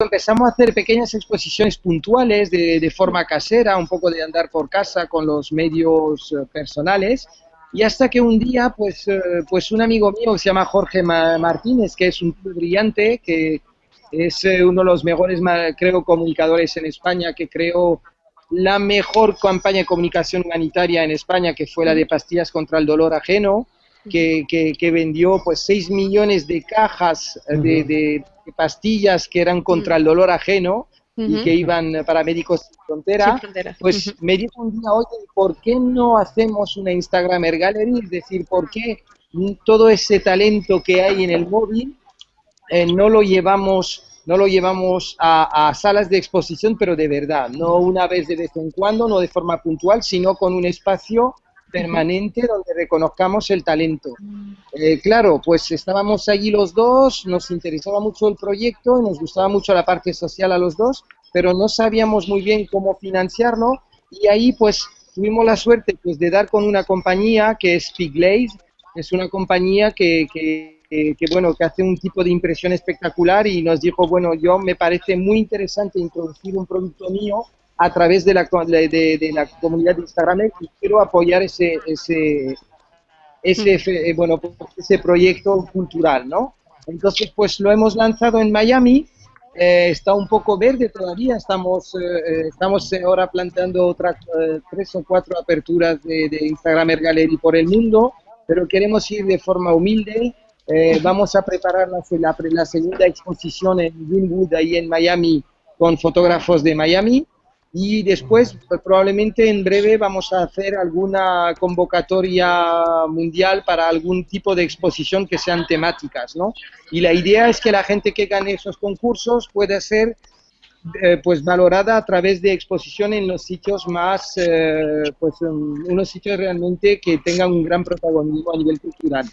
empezamos a hacer pequeñas exposiciones puntuales de, forma casera, un poco de andar por casa con los medios eh, personales. Y hasta que un día, pues, eh, pues un amigo mío se llama Jorge Martínez, que es un brillante, que es eh, uno de los mejores, creo, comunicadores en España, que creó la mejor campaña de comunicación humanitaria en España, que fue la de pastillas contra el dolor ajeno, que, que, vendió pues 6 millones de cajas de, de, pastillas que eran contra el dolor ajeno y que iban para Médicos Sin Frontera, pues me dijo un día, oye, ¿por qué no hacemos una Instagramer Gallery? Es decir, ¿por qué todo ese talento que hay en el móvil eh, no lo llevamos no lo llevamos a, salas de exposición, pero de verdad, no una vez de vez en cuando, no de forma puntual, sino con un espacio permanente donde reconozcamos el talento. Eh, claro, pues estábamos allí los dos, nos interesaba mucho el proyecto, nos gustaba mucho la parte social a los dos, pero no sabíamos muy bien cómo financiarlo y ahí pues tuvimos la suerte pues de dar con una compañía que es Piglaze, es una compañía que, que que, bueno, que hace un tipo de impresión espectacular y nos dijo, bueno, yo me parece muy interesante introducir un producto mío a través de la, de, la comunidad de Instagram y quiero apoyar ese, ese, ese, eh, bueno, ese proyecto cultural, ¿no? Entonces, pues lo hemos lanzado en Miami, eh, está un poco verde todavía, estamos, eh, estamos ahora planteando otras tres o cuatro aperturas de, de Instagram Gallery por el mundo, pero queremos ir de forma humilde, eh, vamos a preparar la, la, segunda exposición en Greenwood, ahí en Miami, con fotógrafos de Miami. Y después, pues, probablemente en breve, vamos a hacer alguna convocatoria mundial para algún tipo de exposición que sean temáticas, ¿no? Y la idea es que la gente que gane esos concursos pueda ser eh, pues valorada a través de exposición en los sitios más, eh, pues unos sitios realmente que tengan un gran protagonismo a nivel cultural.